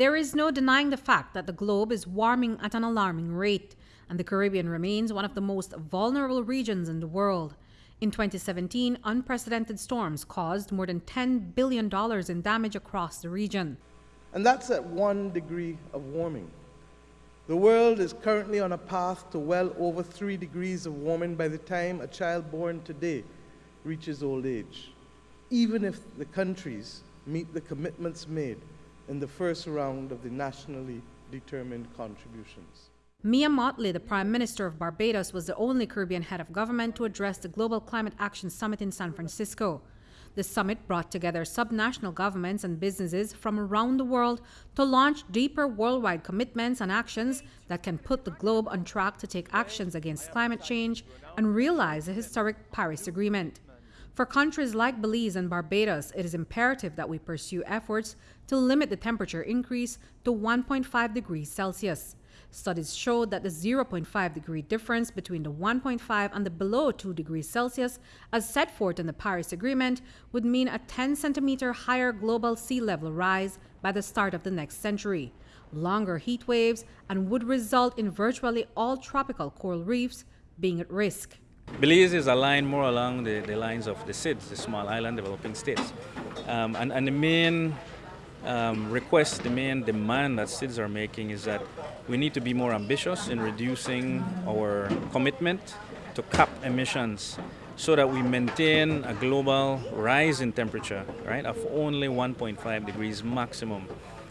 There is no denying the fact that the globe is warming at an alarming rate, and the Caribbean remains one of the most vulnerable regions in the world. In 2017, unprecedented storms caused more than $10 billion in damage across the region. And that's at one degree of warming. The world is currently on a path to well over three degrees of warming by the time a child born today reaches old age, even if the countries meet the commitments made in the first round of the nationally determined contributions. Mia Mottley, the Prime Minister of Barbados, was the only Caribbean head of government to address the Global Climate Action Summit in San Francisco. The summit brought together subnational governments and businesses from around the world to launch deeper worldwide commitments and actions that can put the globe on track to take actions against climate change and realize the historic Paris Agreement. For countries like Belize and Barbados, it is imperative that we pursue efforts to limit the temperature increase to 1.5 degrees Celsius. Studies showed that the 0.5 degree difference between the 1.5 and the below 2 degrees Celsius, as set forth in the Paris Agreement, would mean a 10 centimeter higher global sea level rise by the start of the next century, longer heat waves, and would result in virtually all tropical coral reefs being at risk. Belize is aligned more along the, the lines of the SIDS, the small island developing states. Um, and, and the main um, request, the main demand that SIDS are making is that we need to be more ambitious in reducing our commitment to cap emissions so that we maintain a global rise in temperature, right, of only 1.5 degrees maximum.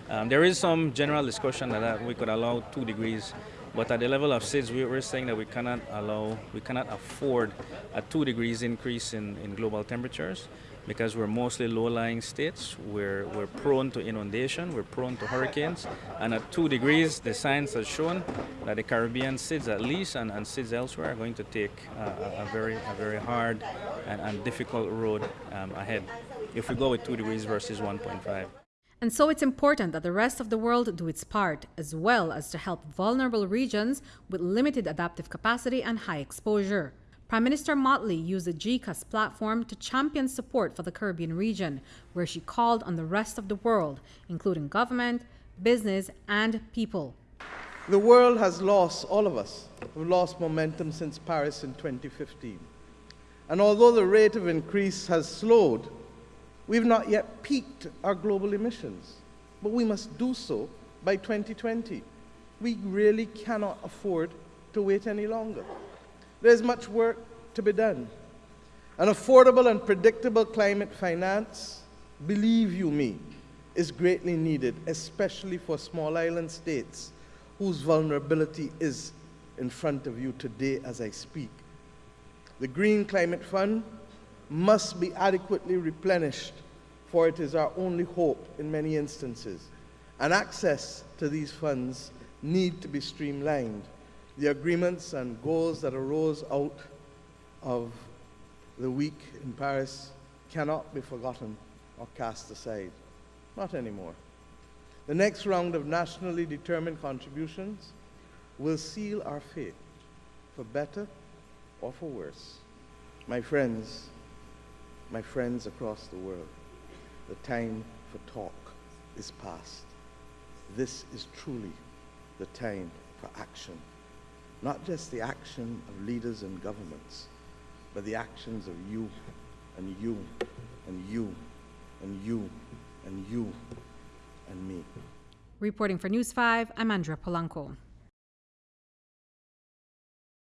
Um, there is some general discussion that we could allow two degrees, but at the level of SIDS, we're saying that we cannot allow, we cannot afford a two degrees increase in, in global temperatures because we're mostly low-lying states. We're, we're prone to inundation, we're prone to hurricanes, and at two degrees, the science has shown that the Caribbean SIDS at least and, and SIDS elsewhere are going to take a, a very, a very hard and, and difficult road um, ahead if we go with two degrees versus 1.5. And so it's important that the rest of the world do its part, as well as to help vulnerable regions with limited adaptive capacity and high exposure. Prime Minister Mottley used the GCAS platform to champion support for the Caribbean region, where she called on the rest of the world, including government, business, and people. The world has lost, all of us, have lost momentum since Paris in 2015. And although the rate of increase has slowed, we've not yet peaked our global emissions. But we must do so by 2020. We really cannot afford to wait any longer. There's much work to be done. An affordable and predictable climate finance, believe you me, is greatly needed, especially for small island states whose vulnerability is in front of you today as I speak. The Green Climate Fund must be adequately replenished, for it is our only hope in many instances. And access to these funds need to be streamlined the agreements and goals that arose out of the week in Paris cannot be forgotten or cast aside. Not anymore. The next round of nationally determined contributions will seal our fate, for better or for worse. My friends, my friends across the world, the time for talk is past. This is truly the time for action not just the action of leaders and governments, but the actions of you and you and you and you and you and me. Reporting for News 5, I'm Andrea Polanco.